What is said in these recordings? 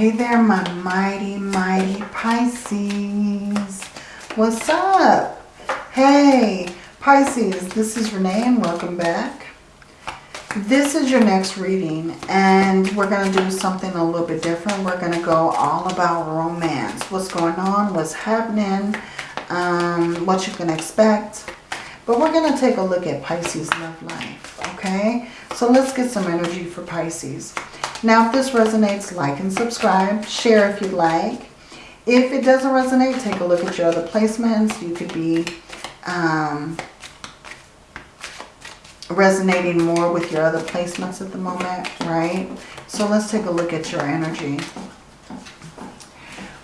Hey there, my mighty, mighty Pisces. What's up? Hey, Pisces, this is Renee and welcome back. This is your next reading and we're going to do something a little bit different. We're going to go all about romance. What's going on, what's happening, um, what you can expect. But we're going to take a look at Pisces love life, okay? So let's get some energy for Pisces. Now, if this resonates, like and subscribe. Share if you'd like. If it doesn't resonate, take a look at your other placements. You could be um, resonating more with your other placements at the moment, right? So let's take a look at your energy.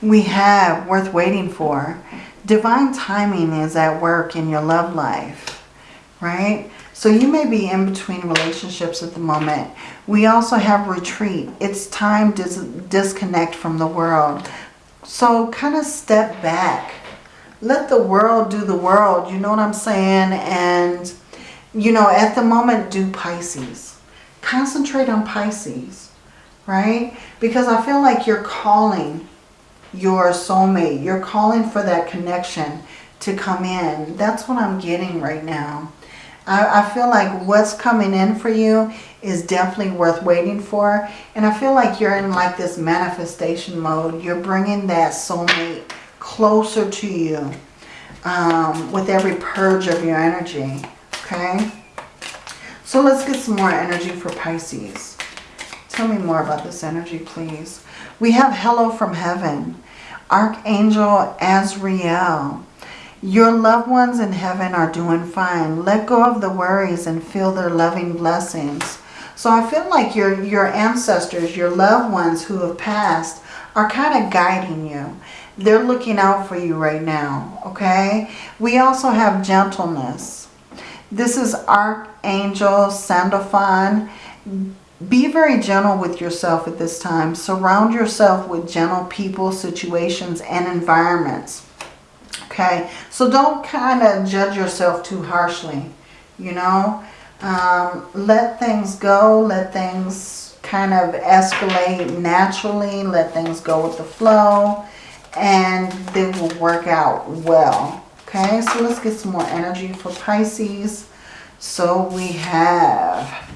We have worth waiting for. Divine timing is at work in your love life, right? So you may be in between relationships at the moment. We also have retreat. It's time to disconnect from the world. So kind of step back. Let the world do the world. You know what I'm saying? And you know, at the moment, do Pisces. Concentrate on Pisces, right? Because I feel like you're calling your soulmate. You're calling for that connection to come in. That's what I'm getting right now. I, I feel like what's coming in for you is definitely worth waiting for. And I feel like you're in like this manifestation mode. You're bringing that soulmate closer to you um, with every purge of your energy. Okay. So let's get some more energy for Pisces. Tell me more about this energy, please. We have Hello from Heaven. Archangel Azrael. Your loved ones in heaven are doing fine. Let go of the worries and feel their loving blessings. So I feel like your, your ancestors, your loved ones who have passed are kind of guiding you. They're looking out for you right now, okay? We also have gentleness. This is Archangel Sandalphon. Be very gentle with yourself at this time. Surround yourself with gentle people, situations, and environments. Okay, so don't kind of judge yourself too harshly, you know. Um, let things go. Let things kind of escalate naturally. Let things go with the flow. And they will work out well. Okay, so let's get some more energy for Pisces. So we have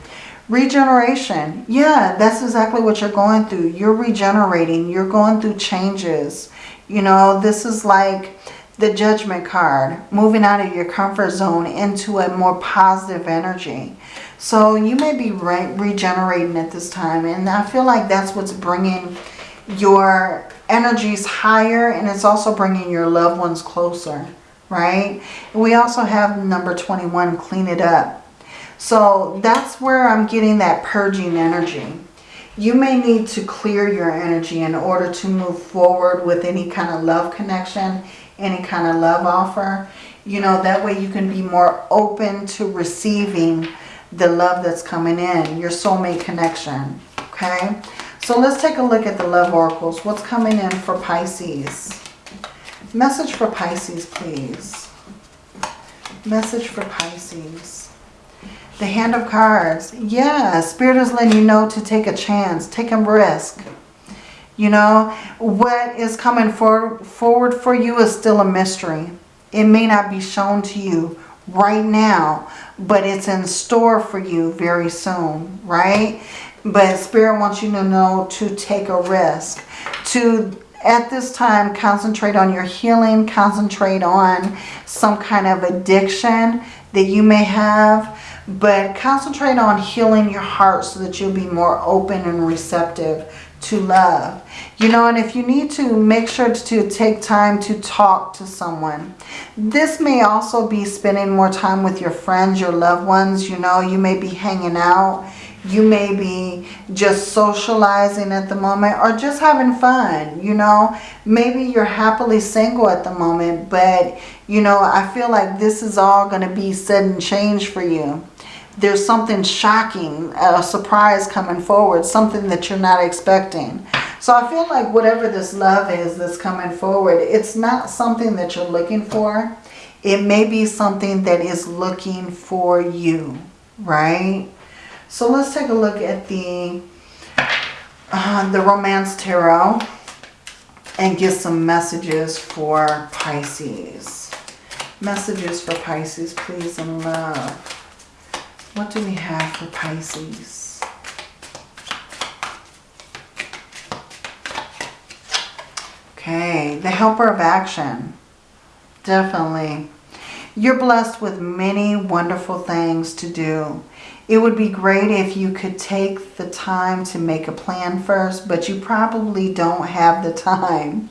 regeneration. Yeah, that's exactly what you're going through. You're regenerating. You're going through changes. You know, this is like the judgment card. Moving out of your comfort zone into a more positive energy. So you may be re regenerating at this time. And I feel like that's what's bringing your energies higher. And it's also bringing your loved ones closer right? We also have number 21, clean it up. So that's where I'm getting that purging energy. You may need to clear your energy in order to move forward with any kind of love connection, any kind of love offer. You know, that way you can be more open to receiving the love that's coming in, your soulmate connection, okay? So let's take a look at the love oracles. What's coming in for Pisces? Message for Pisces, please. Message for Pisces. The Hand of Cards. Yeah, Spirit is letting you know to take a chance. Take a risk. You know, what is coming for, forward for you is still a mystery. It may not be shown to you right now, but it's in store for you very soon, right? But Spirit wants you to know to take a risk, to at this time, concentrate on your healing. Concentrate on some kind of addiction that you may have. But concentrate on healing your heart so that you'll be more open and receptive to love. You know, and if you need to, make sure to take time to talk to someone. This may also be spending more time with your friends, your loved ones. You know, you may be hanging out you may be just socializing at the moment or just having fun, you know. Maybe you're happily single at the moment, but, you know, I feel like this is all going to be sudden change for you. There's something shocking, a surprise coming forward, something that you're not expecting. So I feel like whatever this love is that's coming forward, it's not something that you're looking for. It may be something that is looking for you, right? So let's take a look at the uh, the Romance Tarot and get some messages for Pisces. Messages for Pisces, please, and love. What do we have for Pisces? Okay, the helper of action. Definitely. You're blessed with many wonderful things to do. It would be great if you could take the time to make a plan first, but you probably don't have the time.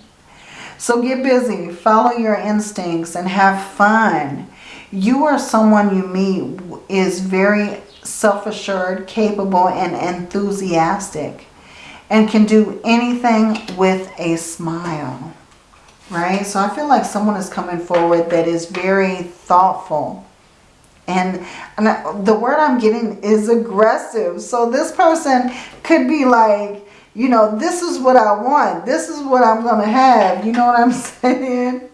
So get busy, follow your instincts, and have fun. You are someone you meet is very self-assured, capable, and enthusiastic, and can do anything with a smile. Right? So I feel like someone is coming forward that is very thoughtful and, and the word I'm getting is aggressive. So this person could be like, you know, this is what I want. This is what I'm going to have. You know what I'm saying?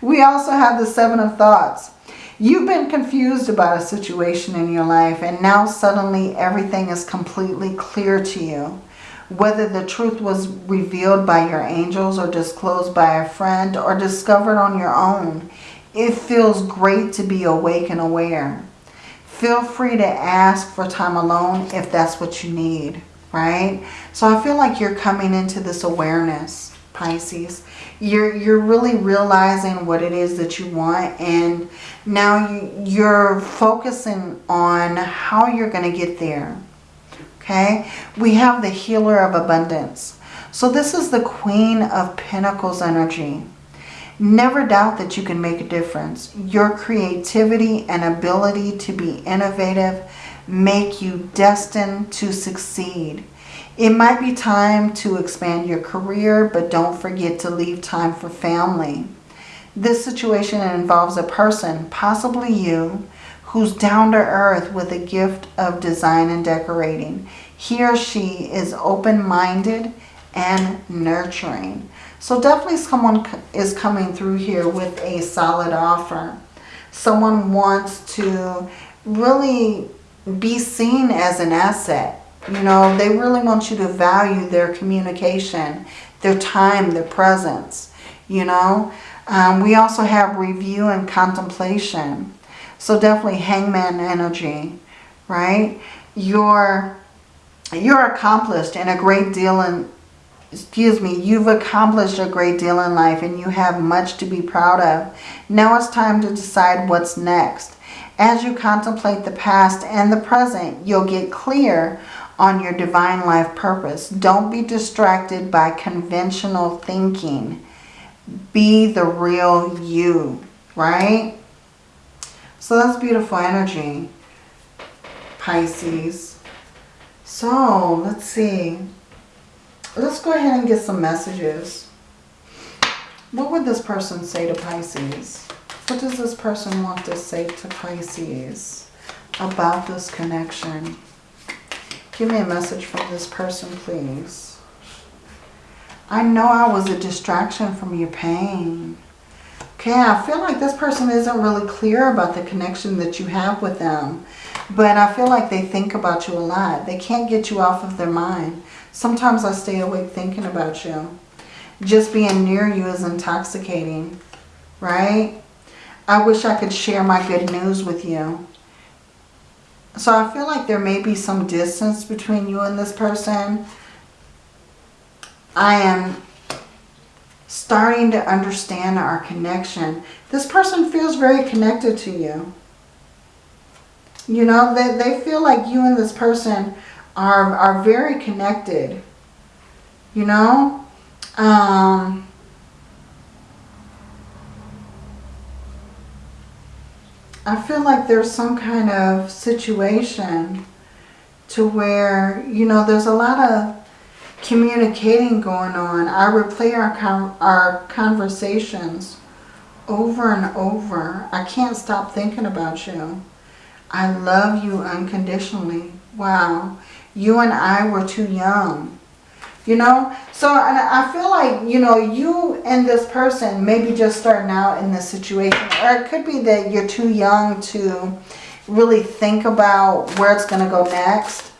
We also have the seven of thoughts. You've been confused about a situation in your life and now suddenly everything is completely clear to you. Whether the truth was revealed by your angels or disclosed by a friend or discovered on your own, it feels great to be awake and aware. Feel free to ask for time alone if that's what you need, right? So I feel like you're coming into this awareness, Pisces. You're, you're really realizing what it is that you want and now you, you're focusing on how you're going to get there. Okay, we have the healer of abundance. So this is the Queen of Pentacles energy. Never doubt that you can make a difference. Your creativity and ability to be innovative make you destined to succeed. It might be time to expand your career, but don't forget to leave time for family. This situation involves a person, possibly you, who's down to earth with a gift of design and decorating. He or she is open-minded and nurturing. So definitely someone is coming through here with a solid offer. Someone wants to really be seen as an asset. You know, they really want you to value their communication, their time, their presence, you know. Um, we also have review and contemplation. So definitely hangman energy, right? You're, you're accomplished in a great deal in, excuse me, you've accomplished a great deal in life and you have much to be proud of. Now it's time to decide what's next. As you contemplate the past and the present, you'll get clear on your divine life purpose. Don't be distracted by conventional thinking. Be the real you, right? So that's beautiful energy, Pisces. So let's see. Let's go ahead and get some messages. What would this person say to Pisces? What does this person want to say to Pisces about this connection? Give me a message from this person, please. I know I was a distraction from your pain. Okay, I feel like this person isn't really clear about the connection that you have with them. But I feel like they think about you a lot. They can't get you off of their mind. Sometimes I stay awake thinking about you. Just being near you is intoxicating, right? I wish I could share my good news with you. So I feel like there may be some distance between you and this person. I am starting to understand our connection. This person feels very connected to you. You know, they, they feel like you and this person are, are very connected. You know? Um, I feel like there's some kind of situation to where, you know, there's a lot of communicating going on. I replay our, con our conversations over and over. I can't stop thinking about you. I love you unconditionally. Wow you and I were too young. You know, so and I feel like, you know, you and this person maybe just starting out in this situation. Or it could be that you're too young to really think about where it's going to go next.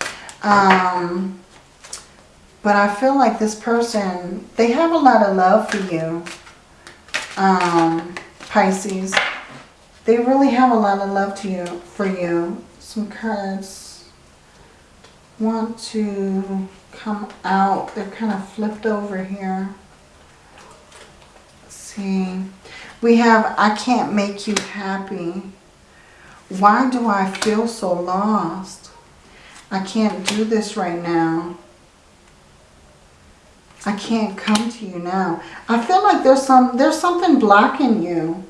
Um, But I feel like this person, they have a lot of love for you, um, Pisces. They really have a lot of love to you for you. Some cards want to come out. They're kind of flipped over here. Let's see. We have, I can't make you happy. Why do I feel so lost? I can't do this right now. I can't come to you now. I feel like there's some there's something blocking you.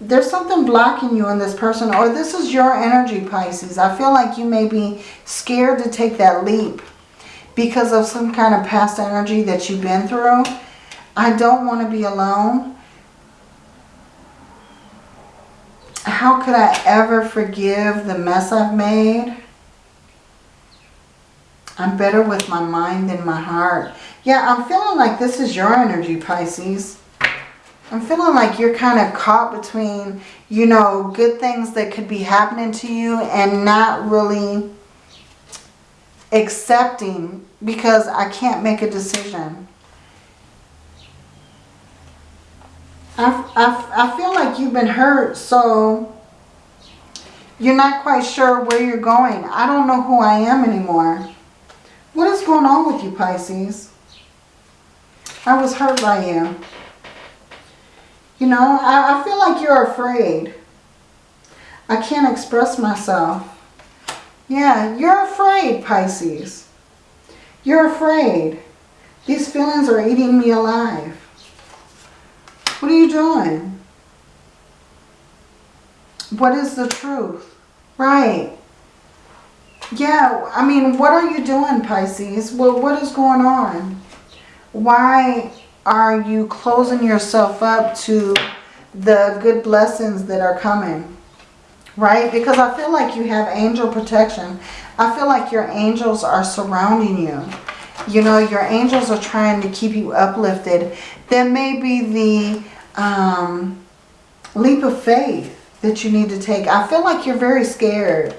There's something blocking you in this person or this is your energy Pisces. I feel like you may be scared to take that leap because of some kind of past energy that you've been through. I don't want to be alone. How could I ever forgive the mess I've made? I'm better with my mind than my heart. Yeah, I'm feeling like this is your energy, Pisces. I'm feeling like you're kind of caught between, you know, good things that could be happening to you and not really accepting because I can't make a decision. I, I, I feel like you've been hurt, so you're not quite sure where you're going. I don't know who I am anymore. What is going on with you, Pisces? I was hurt by you. You know, I, I feel like you're afraid. I can't express myself. Yeah, you're afraid, Pisces. You're afraid. These feelings are eating me alive. What are you doing? What is the truth? Right. Yeah, I mean, what are you doing, Pisces? Well, what is going on? Why are you closing yourself up to the good blessings that are coming? Right? Because I feel like you have angel protection. I feel like your angels are surrounding you. You know, your angels are trying to keep you uplifted. There may be the um, leap of faith that you need to take. I feel like you're very scared.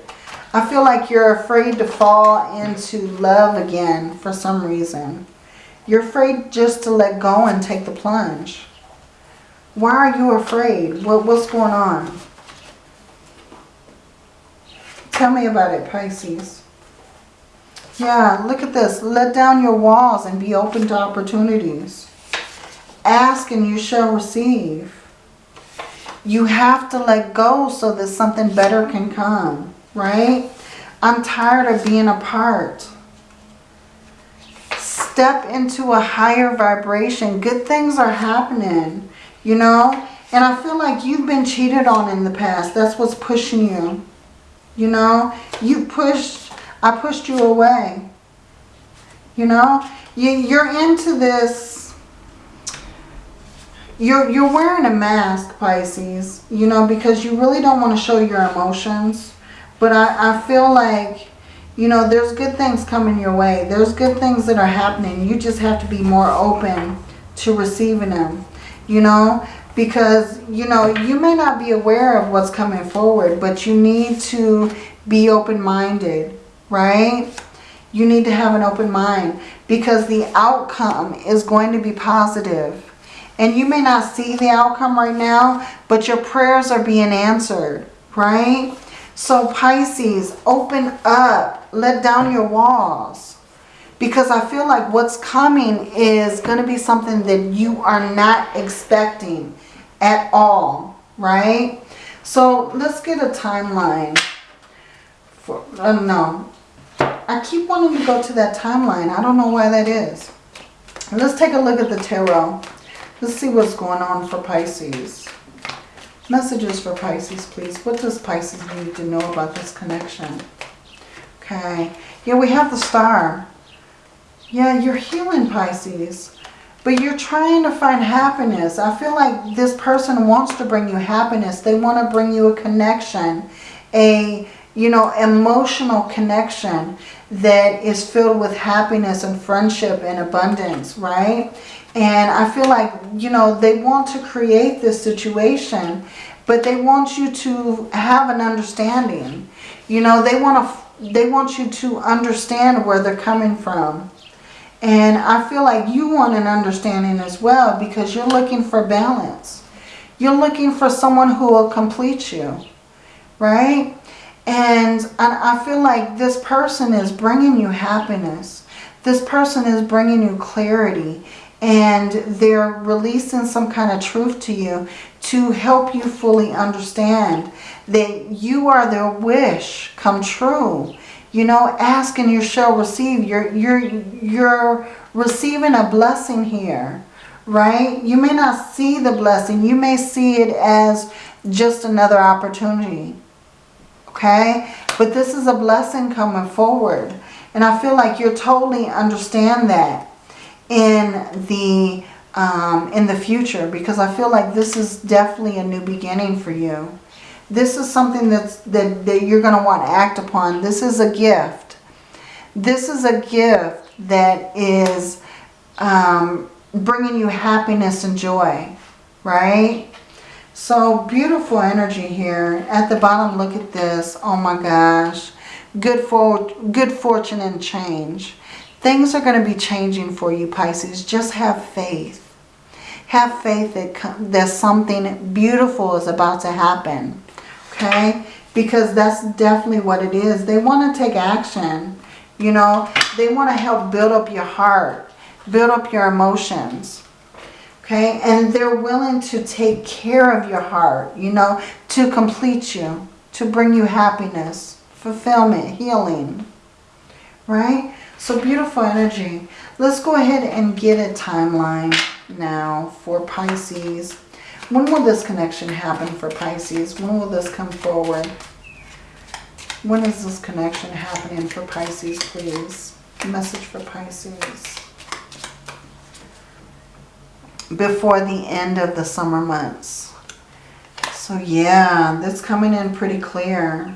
I feel like you're afraid to fall into love again for some reason. You're afraid just to let go and take the plunge. Why are you afraid? What, what's going on? Tell me about it, Pisces. Yeah, look at this. Let down your walls and be open to opportunities. Ask and you shall receive. You have to let go so that something better can come, right? I'm tired of being apart. Step into a higher vibration. Good things are happening, you know? And I feel like you've been cheated on in the past. That's what's pushing you. You know, you pushed, I pushed you away. You know, you, you're into this, you're, you're wearing a mask, Pisces, you know, because you really don't want to show your emotions. But I, I feel like, you know, there's good things coming your way. There's good things that are happening. You just have to be more open to receiving them, you know, because, you know, you may not be aware of what's coming forward, but you need to be open-minded, right? You need to have an open mind because the outcome is going to be positive. And you may not see the outcome right now, but your prayers are being answered, right? So Pisces, open up, let down your walls. Because I feel like what's coming is going to be something that you are not expecting at all, right? So let's get a timeline. For, uh, no, I keep wanting to go to that timeline. I don't know why that is. Let's take a look at the tarot. Let's see what's going on for Pisces. Messages for Pisces, please. What does Pisces need to know about this connection? Okay. Yeah, we have the star. Yeah, you're healing Pisces. But you're trying to find happiness. I feel like this person wants to bring you happiness. They want to bring you a connection. A, you know, emotional connection that is filled with happiness and friendship and abundance, right? And I feel like, you know, they want to create this situation, but they want you to have an understanding. You know, they want to they want you to understand where they're coming from. And I feel like you want an understanding as well because you're looking for balance. You're looking for someone who will complete you, right? And, I feel like this person is bringing you happiness. This person is bringing you clarity and they're releasing some kind of truth to you to help you fully understand that you are their wish come true. You know, ask and you shall receive. You're, you're, you're receiving a blessing here, right? You may not see the blessing. You may see it as just another opportunity, okay? But this is a blessing coming forward. And I feel like you're totally understand that in the um, in the future because I feel like this is definitely a new beginning for you. This is something that's, that, that you're going to want to act upon. This is a gift. This is a gift that is um, bringing you happiness and joy, right? So beautiful energy here. At the bottom, look at this. Oh my gosh. Good, for, good fortune and change. Things are going to be changing for you, Pisces. Just have faith. Have faith that, that something beautiful is about to happen okay? Because that's definitely what it is. They want to take action, you know. They want to help build up your heart, build up your emotions, okay? And they're willing to take care of your heart, you know, to complete you, to bring you happiness, fulfillment, healing, right? So beautiful energy. Let's go ahead and get a timeline now for Pisces. When will this connection happen for Pisces? When will this come forward? When is this connection happening for Pisces, please? Message for Pisces. Before the end of the summer months. So yeah, that's coming in pretty clear.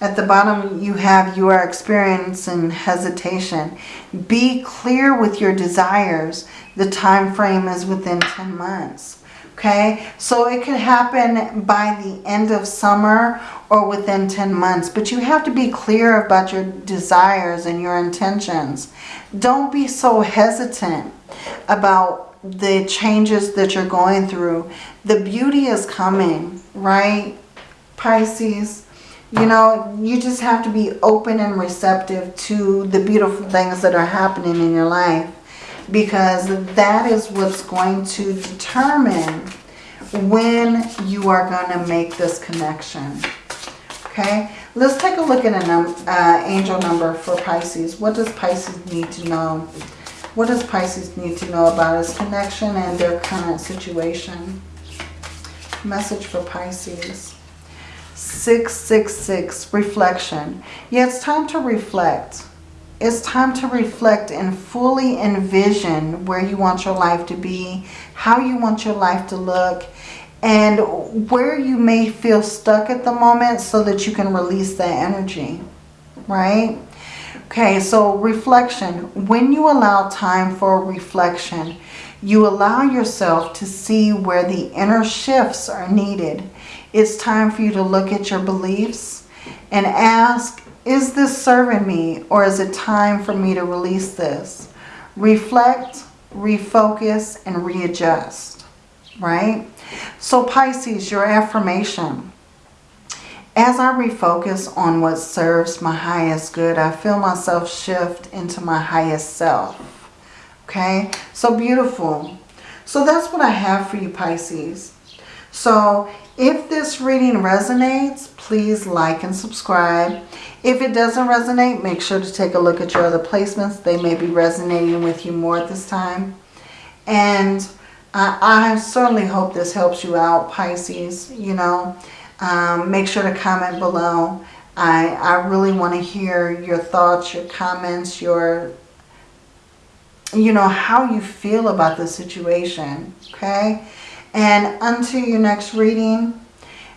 At the bottom, you have you are experiencing hesitation. Be clear with your desires. The time frame is within 10 months. Okay, so it could happen by the end of summer or within 10 months. But you have to be clear about your desires and your intentions. Don't be so hesitant about the changes that you're going through. The beauty is coming, right? Pisces, you know, you just have to be open and receptive to the beautiful things that are happening in your life. Because that is what's going to determine when you are going to make this connection. Okay, let's take a look at an uh, angel number for Pisces. What does Pisces need to know? What does Pisces need to know about his connection and their current situation? Message for Pisces. 666, reflection. Yeah, it's time to reflect. It's time to reflect and fully envision where you want your life to be, how you want your life to look, and where you may feel stuck at the moment so that you can release that energy, right? Okay, so reflection. When you allow time for reflection, you allow yourself to see where the inner shifts are needed it's time for you to look at your beliefs and ask, is this serving me or is it time for me to release this? Reflect, refocus, and readjust, right? So Pisces, your affirmation. As I refocus on what serves my highest good, I feel myself shift into my highest self. Okay, so beautiful. So that's what I have for you, Pisces. So if this reading resonates, please like and subscribe. If it doesn't resonate, make sure to take a look at your other placements. They may be resonating with you more at this time. And I, I certainly hope this helps you out, Pisces. You know, um, make sure to comment below. I, I really want to hear your thoughts, your comments, your, you know, how you feel about the situation, okay? And until your next reading,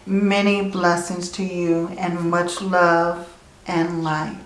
many blessings to you and much love and light.